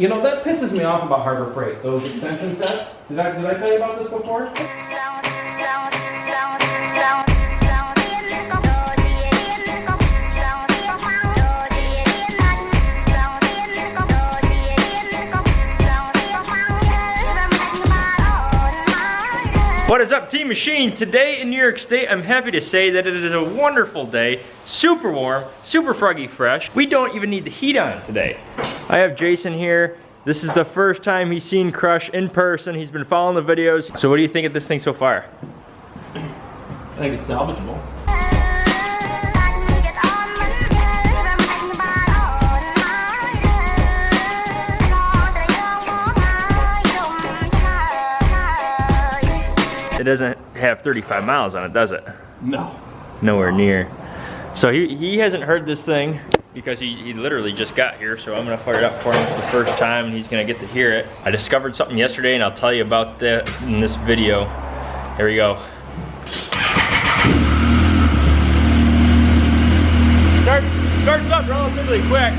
You know, that pisses me off about Harbor Freight, those extension sets. Did I, did I tell you about this before? What is up, Team Machine? Today in New York State, I'm happy to say that it is a wonderful day. Super warm, super froggy fresh. We don't even need the heat on today. I have Jason here. This is the first time he's seen Crush in person. He's been following the videos. So what do you think of this thing so far? I think it's salvageable. It doesn't have 35 miles on it, does it? No. Nowhere near. So he, he hasn't heard this thing because he, he literally just got here. So I'm gonna fire it up for him for the first time and he's gonna get to hear it. I discovered something yesterday and I'll tell you about that in this video. Here we go. Start, starts up relatively quick.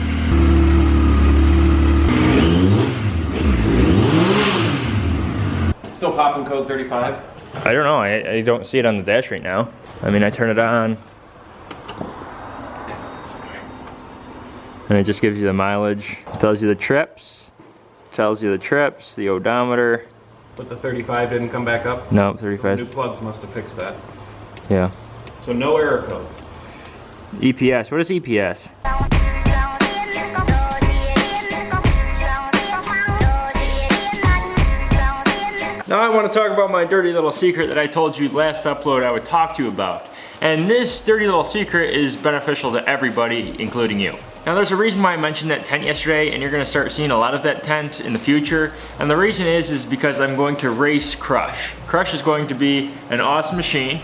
Still popping code 35? I don't know, I, I don't see it on the dash right now. I mean, I turn it on. And it just gives you the mileage. Tells you the trips. Tells you the trips, the odometer. But the 35 didn't come back up? No, So 35. new plugs must have fixed that. Yeah. So no error codes. EPS, what is EPS? Now I want to talk about my dirty little secret that I told you last upload I would talk to you about. And this dirty little secret is beneficial to everybody, including you. Now there's a reason why I mentioned that tent yesterday and you're gonna start seeing a lot of that tent in the future. And the reason is, is because I'm going to race Crush. Crush is going to be an awesome machine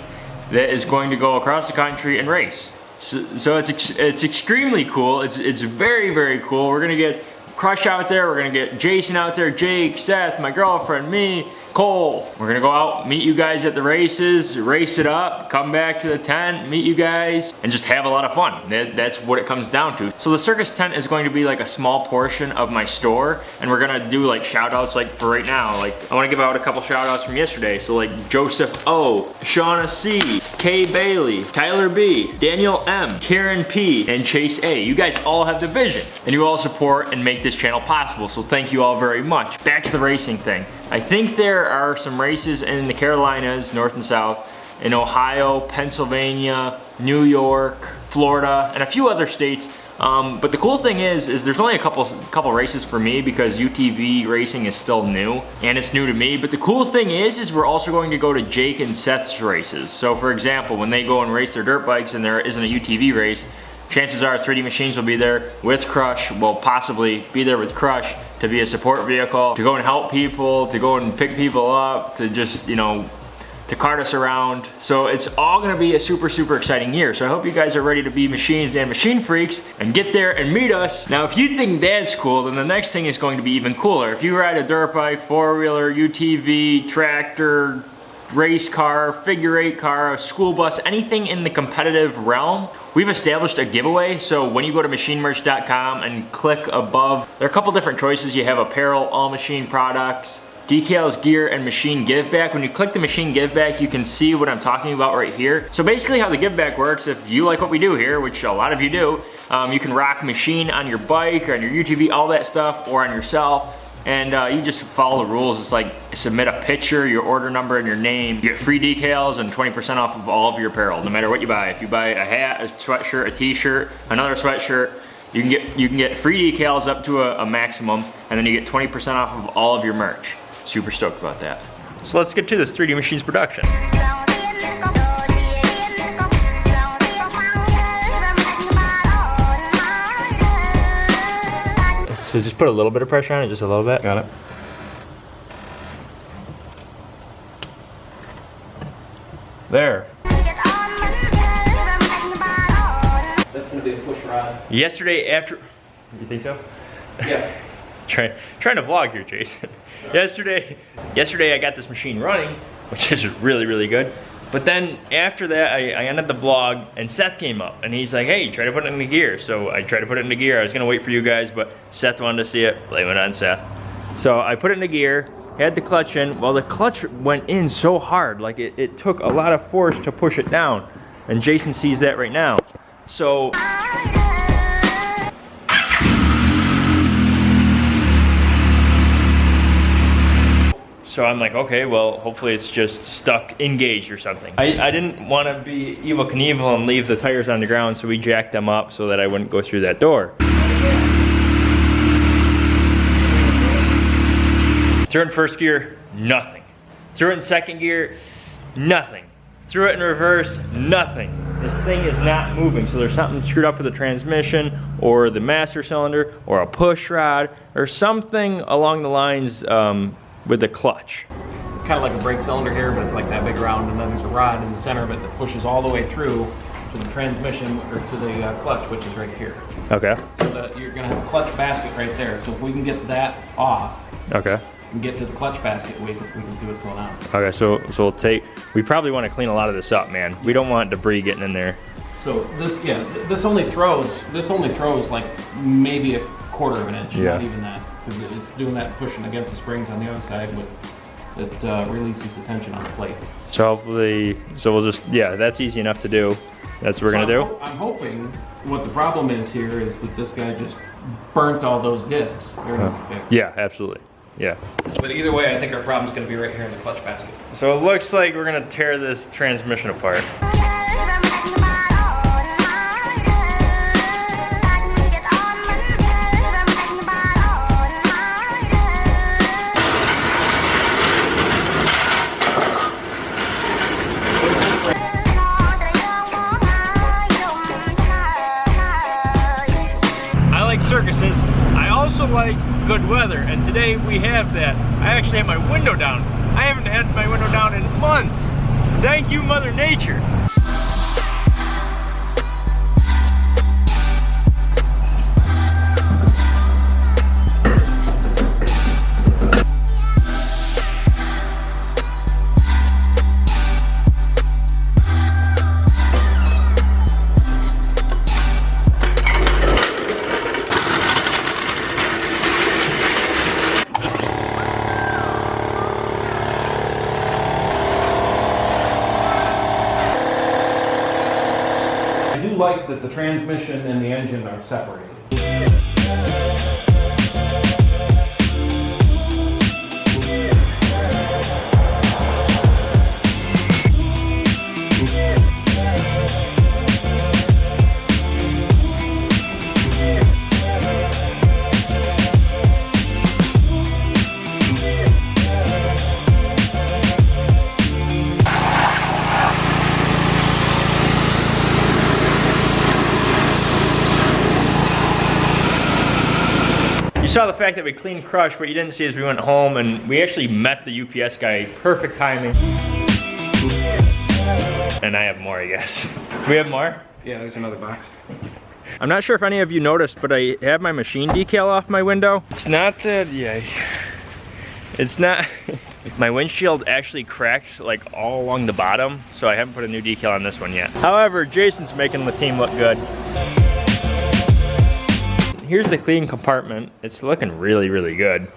that is going to go across the country and race. So, so it's, ex it's extremely cool. It's, it's very, very cool. We're gonna get Crush out there. We're gonna get Jason out there, Jake, Seth, my girlfriend, me, Cole. We're gonna go out, meet you guys at the races, race it up, come back to the tent, meet you guys, and just have a lot of fun. That, that's what it comes down to. So the circus tent is going to be like a small portion of my store, and we're gonna do like shout outs like for right now. Like I wanna give out a couple shout outs from yesterday. So like Joseph O, Shauna C, Kay Bailey, Tyler B, Daniel M, Karen P, and Chase A. You guys all have the vision, and you all support and make this channel possible, so thank you all very much. Back to the racing thing. I think there are some races in the Carolinas, North and South, in Ohio, Pennsylvania, New York, Florida, and a few other states. Um, but the cool thing is, is there's only a couple couple races for me because UTV racing is still new, and it's new to me. But the cool thing is, is we're also going to go to Jake and Seth's races. So for example, when they go and race their dirt bikes and there isn't a UTV race, chances are 3D Machines will be there with Crush, will possibly be there with Crush to be a support vehicle, to go and help people, to go and pick people up, to just, you know, to cart us around. So it's all gonna be a super, super exciting year. So I hope you guys are ready to be machines and machine freaks and get there and meet us. Now, if you think that's cool, then the next thing is going to be even cooler. If you ride a dirt bike, four-wheeler, UTV, tractor, race car, figure eight car, school bus, anything in the competitive realm, we've established a giveaway. So when you go to machinemerch.com and click above, there are a couple different choices. You have apparel, all machine products, decals, gear, and machine give back. When you click the machine give back, you can see what I'm talking about right here. So basically how the give back works, if you like what we do here, which a lot of you do, um, you can rock machine on your bike or on your UTV, all that stuff, or on yourself and uh, you just follow the rules. It's like submit a picture, your order number, and your name. You get free decals and 20% off of all of your apparel, no matter what you buy. If you buy a hat, a sweatshirt, a t-shirt, another sweatshirt, you can get you can get free decals up to a, a maximum, and then you get 20% off of all of your merch. Super stoked about that. So let's get to this 3D Machines production. So just put a little bit of pressure on it, just a little bit. Got it. There. That's gonna be a push rod. Yesterday after, you think so? Yeah. Try, trying to vlog here, Jason. yesterday, yesterday I got this machine running, which is really, really good. But then after that, I, I ended the vlog and Seth came up and he's like, hey, try to put it into gear. So I tried to put it into gear. I was gonna wait for you guys, but Seth wanted to see it. Blame it on Seth. So I put it into gear, had the clutch in. Well, the clutch went in so hard, like it, it took a lot of force to push it down. And Jason sees that right now. So So I'm like, okay, well, hopefully it's just stuck engaged or something. I, I didn't want to be Evel Knievel and leave the tires on the ground, so we jacked them up so that I wouldn't go through that door. Threw it in first gear, nothing. Threw it in second gear, nothing. Threw it in reverse, nothing. This thing is not moving, so there's something screwed up with the transmission or the master cylinder or a push rod or something along the lines um, with the clutch. Kind of like a brake cylinder here, but it's like that big round, and then there's a rod in the center of it that pushes all the way through to the transmission or to the uh, clutch, which is right here. Okay, So that you're gonna have a clutch basket right there. So if we can get that off okay. and get to the clutch basket, we can, we can see what's going on. Okay, so so we'll take. We probably want to clean a lot of this up, man. We don't want debris getting in there. So this, yeah, this only throws, this only throws like maybe a quarter of an inch, Yeah. not even that. Because it's doing that pushing against the springs on the other side, but it uh, releases the tension on the plates. So hopefully, so we'll just yeah, that's easy enough to do. That's what we're So gonna I'm do. ho- I'm hoping, what the problem is here is that this guy just burnt all those discs. They're fix. Yeah, absolutely. Yeah. But either way, I think our problem's gonna be right here in the clutch basket. So it looks like we're gonna tear this transmission apart. Have that. I actually have my window down. I haven't had my window down in months. Thank you, Mother Nature. Transmission and the engine are separated. Saw the fact that we cleaned Crush, what you didn't see is we went home and we actually met the UPS guy. Perfect timing. And I have more, I guess. we have more? Yeah, there's another box. I'm not sure if any of you noticed, but I have my machine decal off my window. It's not that, yeah. It's not, my windshield actually cracked like all along the bottom, so I haven't put a new decal on this one yet. However, Jason's making the team look good. Here's the clean compartment. It's looking really, really good.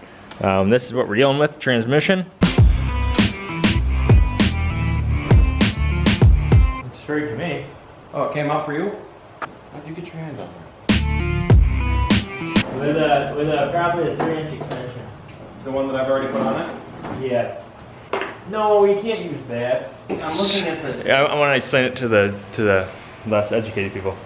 Um, this is what we're dealing with, transmission. It's Straight to me. Oh, it came out for you? How'd you get your hands on there? With a, with a, probably a three inch extension. The one that I've already put on it? Yeah. No, you can't use that. I'm looking at the. I, I want to explain it to the to the less educated people.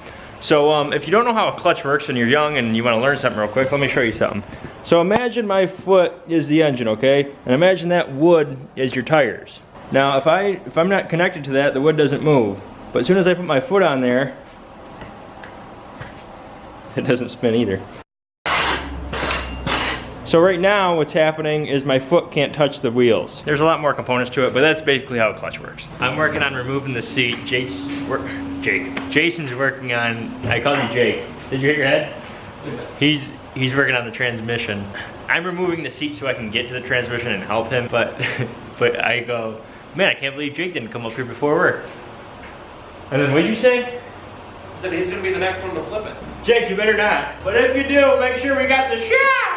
So um, if you don't know how a clutch works and you're young and you want to learn something real quick, let me show you something. So imagine my foot is the engine, okay? And imagine that wood is your tires. Now if I if I'm not connected to that, the wood doesn't move. But as soon as I put my foot on there, it doesn't spin either. So right now what's happening is my foot can't touch the wheels. There's a lot more components to it, but that's basically how a clutch works. I'm working on removing the seat. Jake's Jake. Jason's working on, I called you Jake. Did you hit your head? He's he's working on the transmission. I'm removing the seat so I can get to the transmission and help him, but but I go, Man, I can't believe Jake didn't come up here before work. And then what'd you say? Said he's gonna be the next one to flip it. Jake, you better not. But if you do, make sure we got the shot.